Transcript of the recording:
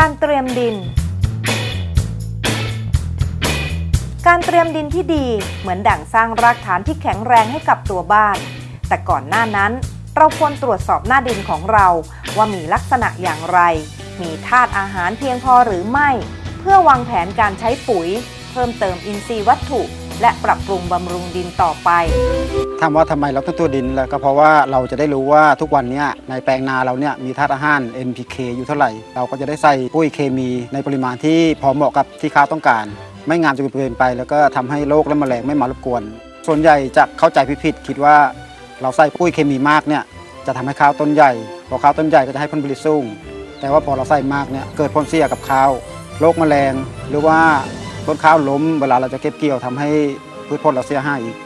การเตรียมดิน การเตรียมดินที่ดีเหมือนดั่งสร้างรากฐานที่แข็งแรงให้กับตัวบ้าน แต่ก่อนหน้านั้น เราควรตรวจสอบหน้าดินของเรา ว่ามีลักษณะอย่างไร มีธาตุอาหารเพียงพอหรือไม่ เพื่อวางแผนการใช้ปุ๋ย เพิ่มเติมอินทรีย์วัตถุ และปรับปรุงบำรุงดินต่อไป ถามว่าทำไมเราต้องตัวดินแล้วก็เพราะว่าเราจะได้รู้ว่าทุกวันเนี้ยในแปลงนาเราเนี่ยมีธาตุอาหาร NPK อยู่เท่าไหร่ เราก็จะได้ใส่ปุ๋ยเคมีในปริมาณที่พอเหมาะกับที่ข้าวต้องการ ไม่งามจนเกินไป แล้วก็ทำให้โรคและแมลงไม่มารบกวน ส่วนใหญ่จะเข้าใจผิดๆคิดว่าเราใส่ปุ๋ยเคมีมากเนี่ยจะทำให้ข้าวต้นใหญ่ พอข้าวต้นใหญ่ก็จะให้ผลผลิตสูง แต่ว่าพอเราใส่มากเนี่ยเกิดผลเสียกับข้าว โรคแมลง หรือว่า ต้นข้าวล้มเวลาเราจะเก็บเกี่ยวทำให้พืชผลเราเสียหายอีก